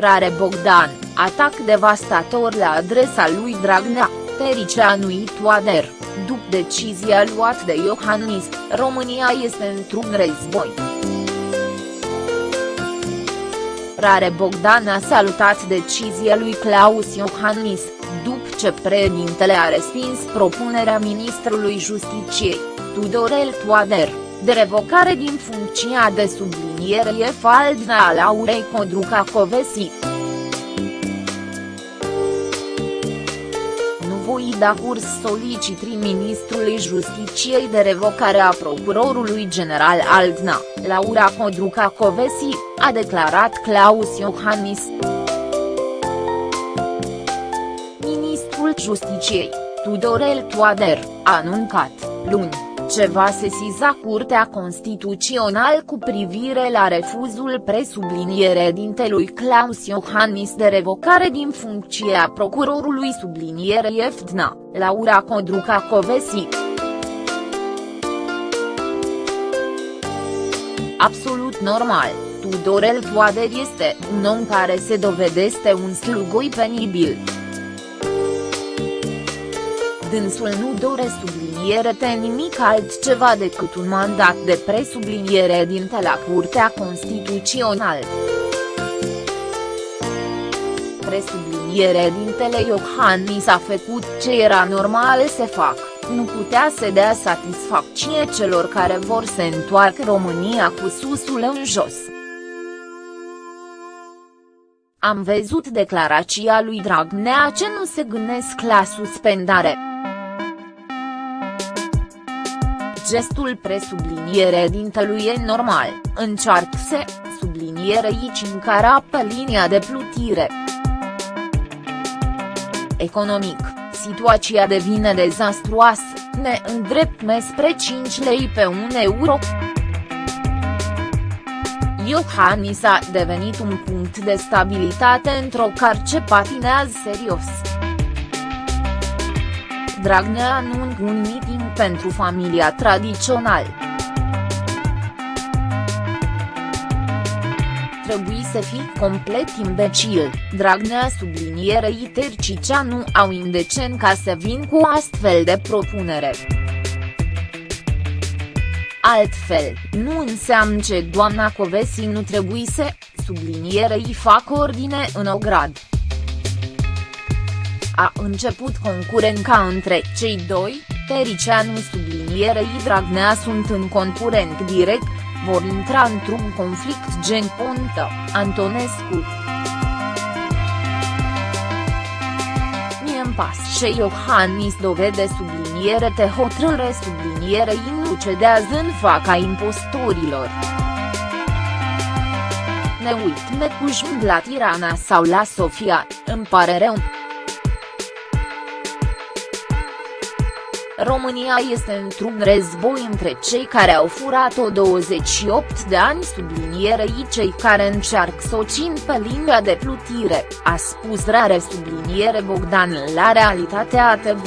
Rare Bogdan, atac devastator la adresa lui Dragnea, Tericeanu Toader, după decizia luată de Iohannis, România este într-un război. Rare Bogdan a salutat decizia lui Claus Iohannis, după ce președintele a respins propunerea ministrului Justiciei, Tudorel Toader, de revocare din funcția de subliniere faldna a Laurei Codruca Covesi. Nu voi da curs solicitrii ministrului Justiciei de revocare a procurorului general Aldna, Laura Codruca Covesi, a declarat Claus Iohannis. Ministrul Justiciei, Tudorel Toader, a anuncat, luni ce va sesiza Curtea Constituțională cu privire la refuzul presubliniere dintelui Claus Iohannis de revocare din funcție a procurorului subliniere Eftna, Laura Codruca Covesi. Absolut normal, Tudorel Toader este un om care se dovedește un slugoi penibil dânsul nu dore subliniere te nimic altceva decât un mandat de presubliniere dinte la Curtea Constituțională. Presubliniere dintele Iohannis a făcut ce era normal să fac, nu putea să dea satisfacție celor care vor să întoarcă România cu susul în jos. Am văzut declarația lui Dragnea ce nu se gândesc la suspendare. Gestul presubliniere dintelui e normal, încearcă să, subliniere aici încara pe linia de plutire. Economic, situația devine dezastruoasă, ne îndreptme spre 5 lei pe 1 euro. Iohannis a devenit un punct de stabilitate într-o car ce patinează serios. Dragnea anunț un meeting pentru familia tradițional. Trebuie să fii complet imbecil, Dragnea sublinierei Tercicea nu au indecen ca să vin cu astfel de propunere. Altfel, nu înseamnă ce doamna Covesi nu trebuie să, sublinierei fac ordine în ograd a început concurența între cei doi, Tericianu sublinierei Dragnea sunt în concurent direct, vor intra într-un conflict gen Ponta, Antonescu. Mie-mi pas ce Iohannis dovede subliniere te hotărâre sublinierei nu cedează în faca impostorilor. Ne uit necușmând la Tirana sau la Sofia, îmi pare rău. România este într-un război între cei care au furat-o 28 de ani sublinierei cei care încearcă să o țin pe linia de plutire, a spus rare subliniere Bogdan la Realitatea TV.